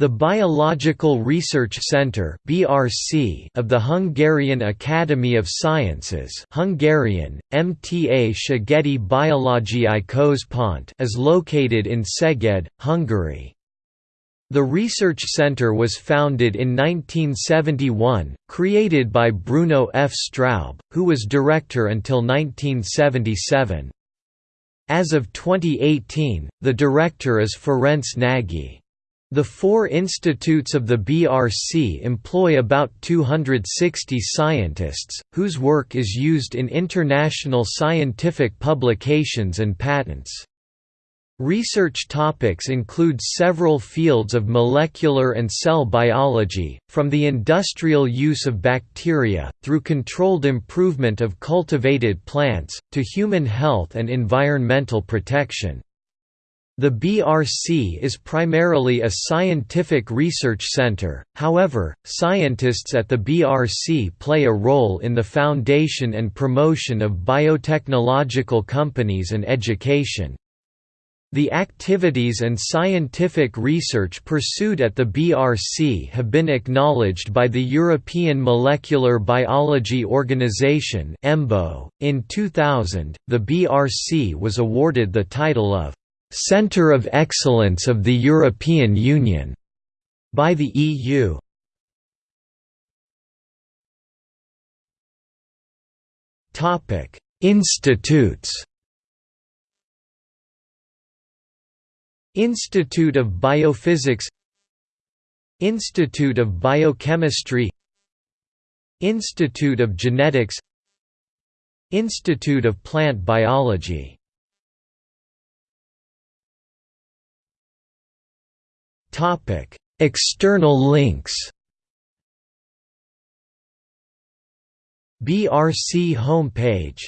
The Biological Research Centre (BRC) of the Hungarian Academy of Sciences (Hungarian: MTA Szegedi Biológiai Központ) is located in Szeged, Hungary. The research center was founded in 1971, created by Bruno F. Straub, who was director until 1977. As of 2018, the director is Ferenc Nagy. The four institutes of the BRC employ about 260 scientists, whose work is used in international scientific publications and patents. Research topics include several fields of molecular and cell biology, from the industrial use of bacteria, through controlled improvement of cultivated plants, to human health and environmental protection. The BRC is primarily a scientific research center, however, scientists at the BRC play a role in the foundation and promotion of biotechnological companies and education. The activities and scientific research pursued at the BRC have been acknowledged by the European Molecular Biology Organization .In 2000, the BRC was awarded the title of Centre of Excellence of the European Union by the EU. Topic: Institutes. Institute of Biophysics Institute of Biochemistry Institute of Genetics Institute of Plant Biology External links. BRC homepage